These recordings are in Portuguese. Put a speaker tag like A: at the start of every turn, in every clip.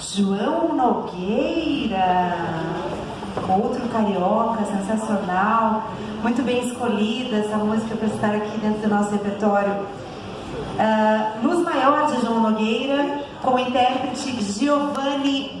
A: João Nogueira, outro carioca sensacional, muito bem escolhida essa música para estar aqui dentro do nosso repertório. Uh, Luz Maior de João Nogueira, com o intérprete Giovanni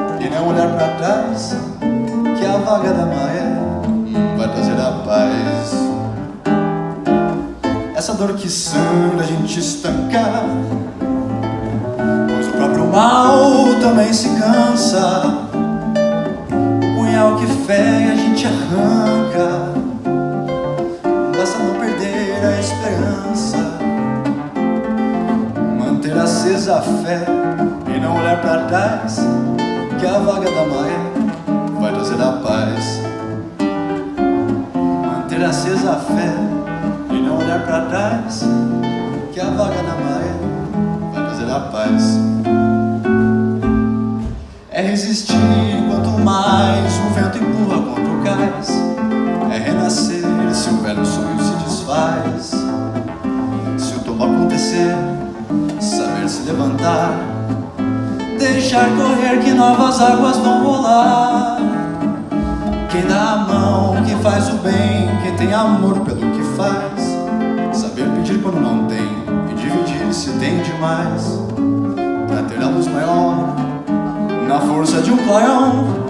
B: não olhar para trás, que a vaga da maré vai trazer a paz. Essa dor que sangra a gente estancar, pois o próprio mal também se cansa. O punhal que fé a gente arranca a esperança Manter acesa a fé e não olhar para trás Que a vaga da maré vai trazer a paz. Manter acesa a fé e não olhar para trás Que a vaga da maré vai trazer a paz. É resistir quanto mais o vento empurra contra o cais. É renascer se o velho sonho se faz Se o tombo acontecer Saber se levantar Deixar correr que novas águas vão rolar. Quem dá a mão, que faz o bem Quem tem amor pelo que faz. Saber pedir quando não tem E dividir se tem demais. Pra ter a luz maior Na força de um clareão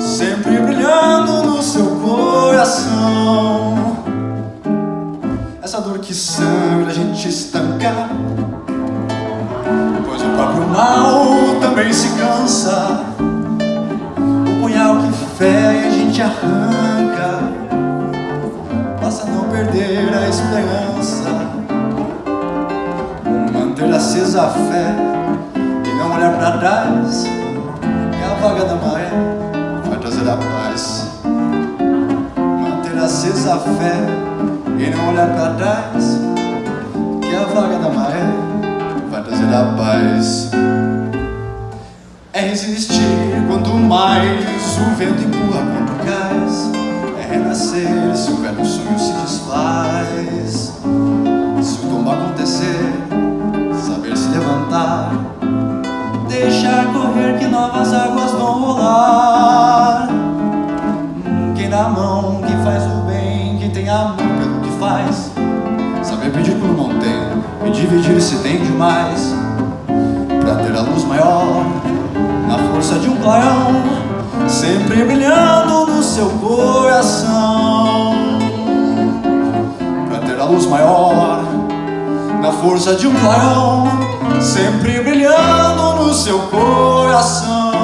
B: Sempre brilhando no seu coração. Essa dor que sangra a gente estanca. Pois o próprio mal também se cansa. O punhal que fere a gente arranca. Basta não perder a esperança. Manter acesa a fé E não olhar para trás. Que a vaga da maré vai trazer a paz. Manter acesa a fé e não olhar para trás. Que a vaga da maré vai trazer a paz. É resistir quanto mais o vento empurra contra o cais É renascer. Se o velho sonho se desfaz Se o tombo acontecer, saber se levantar Deixar correr que novas águas vão rolar. Quem dá a mão, que faz o bem, que tem amor faz. Saber pedir quando não tem E dividir se tem demais Pra ter a luz maior seu coração Pra ter a luz maior Na força de um clarão Sempre brilhando no seu coração